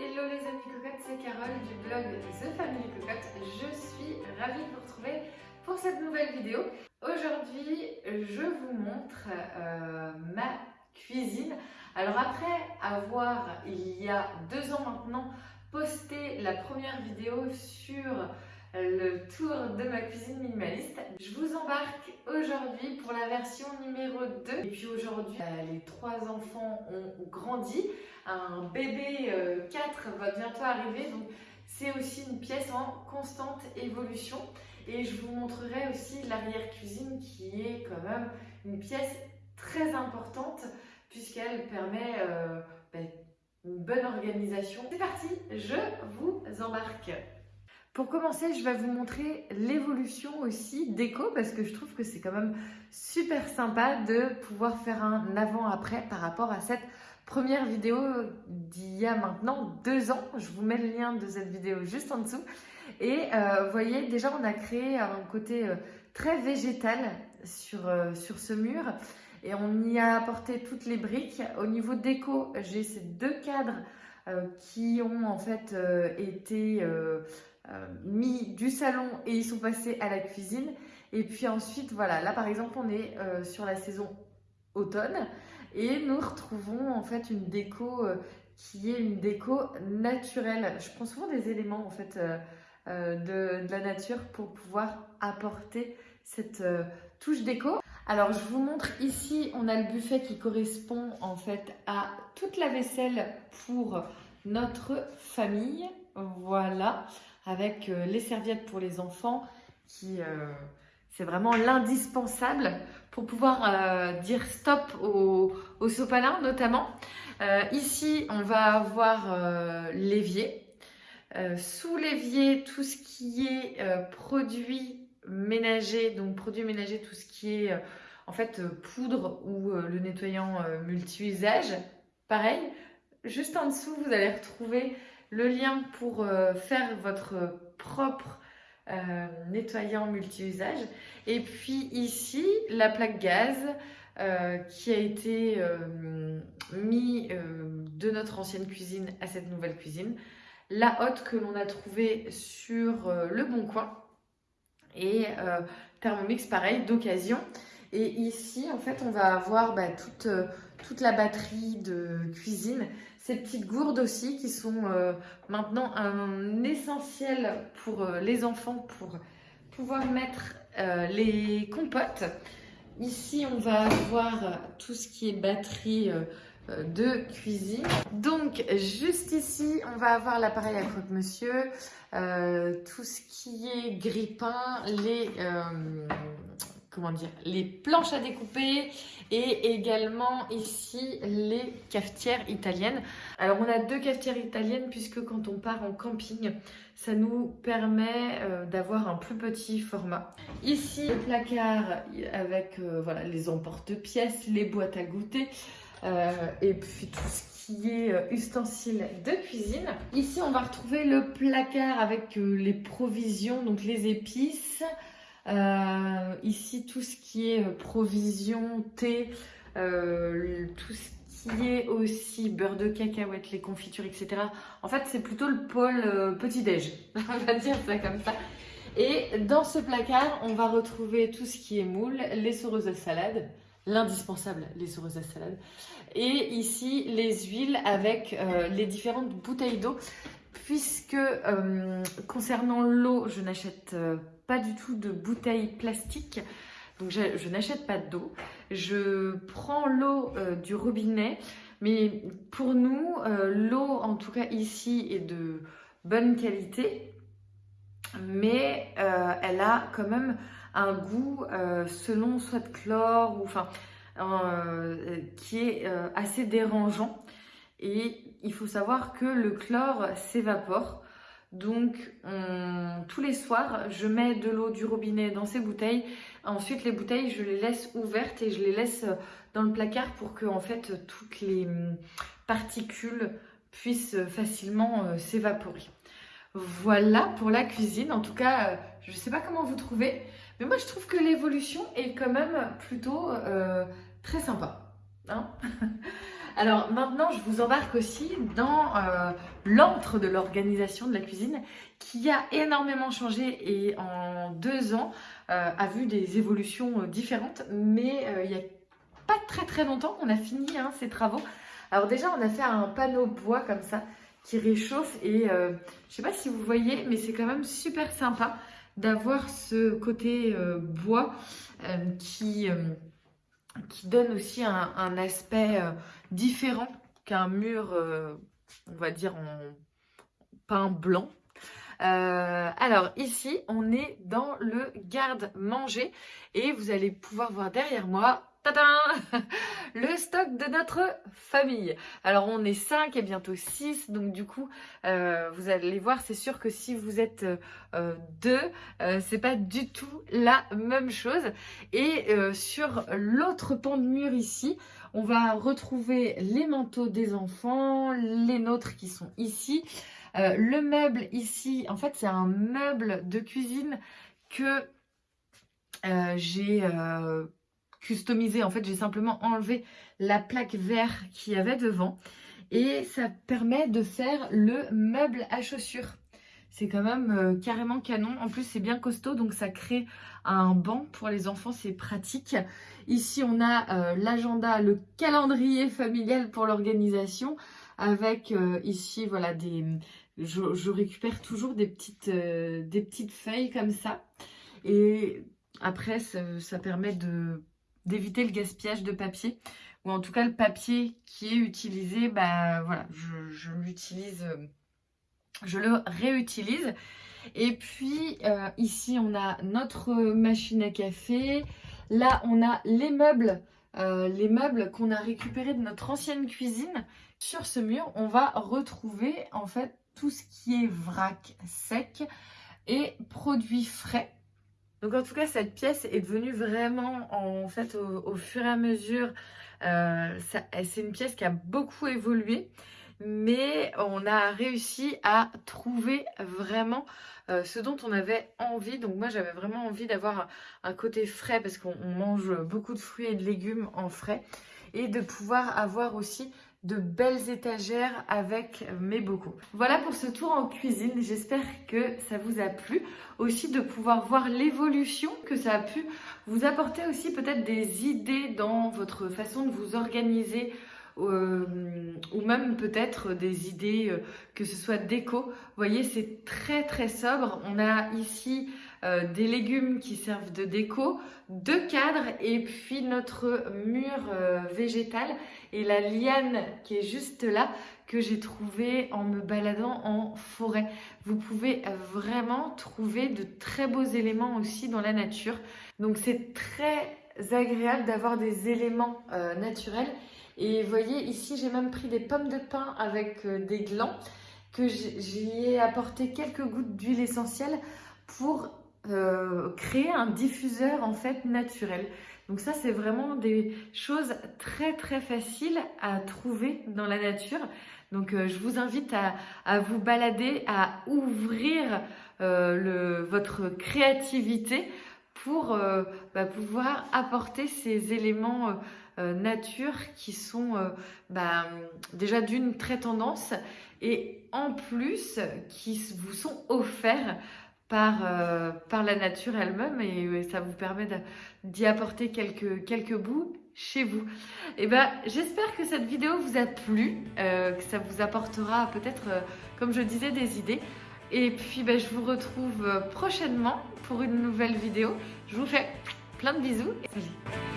Hello les amis cocottes, c'est Carole du blog The Family Cocotte. Je suis ravie de vous retrouver pour cette nouvelle vidéo. Aujourd'hui, je vous montre euh, ma cuisine. Alors après avoir, il y a deux ans maintenant, posté la première vidéo sur le tour de ma cuisine minimaliste. Je vous embarque aujourd'hui pour la version numéro 2. Et puis aujourd'hui, euh, les trois enfants ont grandi. Un bébé 4 euh, va bientôt arriver. Donc c'est aussi une pièce en constante évolution. Et je vous montrerai aussi l'arrière-cuisine qui est quand même une pièce très importante puisqu'elle permet euh, ben, une bonne organisation. C'est parti, je vous embarque. Pour commencer, je vais vous montrer l'évolution aussi déco parce que je trouve que c'est quand même super sympa de pouvoir faire un avant-après par rapport à cette première vidéo d'il y a maintenant deux ans. Je vous mets le lien de cette vidéo juste en dessous. Et euh, vous voyez, déjà on a créé un côté euh, très végétal sur, euh, sur ce mur et on y a apporté toutes les briques. Au niveau déco, j'ai ces deux cadres qui ont en fait été mis du salon et ils sont passés à la cuisine. Et puis ensuite, voilà, là par exemple, on est euh, sur la saison automne et nous retrouvons en fait une déco euh, qui est une déco naturelle. Je prends souvent des éléments en fait de, de, la nature pour pouvoir apporter cette touche déco. Alors je vous montre ici, on a le buffet qui correspond en fait à toute la vaisselle pour notre famille. Voilà avec euh, les serviettes pour les enfants qui euh, c'est vraiment l'indispensable pour pouvoir euh, dire stop au, sopalin notamment. ici, on va avoir l'évier. sous l'évier, tout ce qui est produits ménagers, donc produits ménagers, tout ce qui est en fait poudre ou le nettoyant multi-usage. Pareil, juste en dessous, vous allez retrouver le lien pour euh, faire votre propre euh, nettoyant multi-usage. Et puis ici, la plaque gaz euh, qui a été mis de notre ancienne cuisine à cette nouvelle cuisine. La hotte que l'on a trouvée sur le Bon Coin. Et Thermomix, pareil, d'occasion. Et ici, en fait, on va avoir bah, toute la batterie de cuisine ces petites gourdes aussi qui sont euh, maintenant un essentiel pour euh, les enfants pour pouvoir mettre euh, les compotes. Ici, on va avoir tout ce qui est batterie de cuisine. Donc, juste ici, on va avoir l'appareil à croque-monsieur, tout ce qui est grille-pain, les comment dire, les planches à découper et également ici les cafetières italiennes. Alors on a deux cafetières italiennes puisque quand on part en camping, ça nous permet euh, d'avoir un plus petit format. Ici le placard avec euh, voilà, les emporte-pièces, les boîtes à goûter euh, et puis tout ce qui est ustensiles de cuisine. Ici on va retrouver le placard avec les provisions, donc les épices, euh, ici, tout ce qui est euh, provision, thé, euh, tout ce qui est aussi beurre de cacahuète, les confitures, etc. En fait, c'est plutôt le pôle petit-déj, on va dire ça comme ça. Et dans ce placard, on va retrouver tout ce qui est moule, les soreuses à salade, l'indispensable, les soreuses à salade. Et ici, les huiles avec les différentes bouteilles d'eau. Puisque concernant l'eau, je n'achète pas du tout de bouteilles plastiques. Donc je, n'achète pas d'eau. Je prends l'eau euh, du robinet. Mais pour nous, euh, l'eau, en tout cas ici, est de bonne qualité. Mais euh, elle a quand même un goût selon soit de chlore ou enfin qui est assez dérangeant. Et il faut savoir que le chlore s'évapore. Donc, tous les soirs, je mets de l'eau du robinet dans ces bouteilles. Ensuite, les bouteilles, je les laisse ouvertes et je les laisse euh, dans le placard pour que, en fait, toutes les hum, particules puissent facilement euh, s'évaporer. Voilà pour la cuisine. En tout cas, euh, je ne sais pas comment vous trouvez, mais moi, je trouve que l'évolution est quand même plutôt très sympa. Hein Alors maintenant, je vous embarque aussi dans euh, l'antre de l'organisation de la cuisine qui a énormément changé et en deux ans euh, a vu des évolutions euh, différentes. Mais il y a pas très très longtemps qu'on a fini hein, ces travaux. Alors déjà, on a fait un panneau bois comme ça qui réchauffe et je sais pas si vous voyez, mais c'est quand même super sympa d'avoir ce côté bois qui qui donne aussi un, aspect euh, différent qu'un mur, euh, on va dire, en peint blanc. Euh, alors ici, on est dans le garde-manger et vous allez pouvoir voir derrière moi le stock de notre famille. Alors on est 5 et bientôt 6, donc du coup, euh, vous allez voir, c'est sûr que si vous êtes 2, euh, deux, euh, c'est pas du tout la même chose. Et sur l'autre pan de mur ici, on va retrouver les manteaux des enfants, les nôtres qui sont ici. le meuble ici, en fait c'est un meuble de cuisine que j'ai customisé. En fait, j'ai simplement enlevé la plaque vert qu'il y avait devant. Et ça permet de faire le meuble à chaussures. C'est quand même euh, carrément canon. En plus, c'est bien costaud, donc ça crée un banc pour les enfants, c'est pratique. Ici, on a euh, l'agenda, le calendrier familial pour l'organisation, avec euh, ici, voilà, des... Je, récupère toujours des petites, des petites feuilles comme ça. Et après, ça permet de d'éviter le gaspillage de papier ou en tout cas le papier qui est utilisé, bah voilà, je, l'utilise, euh, je le réutilise. Et puis euh, ici on a notre machine à café, là on a les meubles, euh, les meubles qu'on a récupérés de notre ancienne cuisine. Sur ce mur, on va retrouver en fait tout ce qui est vrac sec et produits frais. Donc en tout cas, cette pièce est devenue vraiment, en fait, au, fur et à mesure, euh, c'est une pièce qui a beaucoup évolué, mais on a réussi à trouver vraiment euh, ce dont on avait envie. Donc moi, j'avais vraiment envie d'avoir un, côté frais parce qu'on mange beaucoup de fruits et de légumes en frais et de pouvoir avoir aussi de belles étagères avec mes bocaux. Voilà pour ce tour en cuisine, j'espère que ça vous a plu. Aussi de pouvoir voir l'évolution que ça a pu vous apporter aussi peut-être des idées dans votre façon de vous organiser euh, ou même peut-être des idées euh, que ce soit déco. Vous voyez, c'est très très sobre. On a ici euh, des légumes qui servent de déco, deux cadres et puis notre mur euh, végétal et la liane qui est juste là que j'ai trouvé en me baladant en forêt. Vous pouvez vraiment trouver de très beaux éléments aussi dans la nature. Donc c'est très agréable d'avoir des éléments euh, naturels. Et voyez ici j'ai même pris des pommes de pin avec des glands que j'y ai apporté quelques gouttes d'huile essentielle pour euh, créer un diffuseur en fait naturel. Donc ça c'est vraiment des choses très très faciles à trouver dans la nature. Donc euh, je vous invite à, vous balader, à ouvrir euh, votre créativité pour bah, pouvoir apporter ces éléments nature qui sont bah, déjà d'une très tendance et en plus qui vous sont offerts par, euh, par la nature elle-même et ça vous permet d'y apporter quelques, quelques bouts chez vous. Et eh ben, j'espère que cette vidéo vous a plu, euh, que ça vous apportera peut-être, euh, comme je disais, des idées. Et puis, ben, je vous retrouve prochainement pour une nouvelle vidéo. Je vous fais plein de bisous et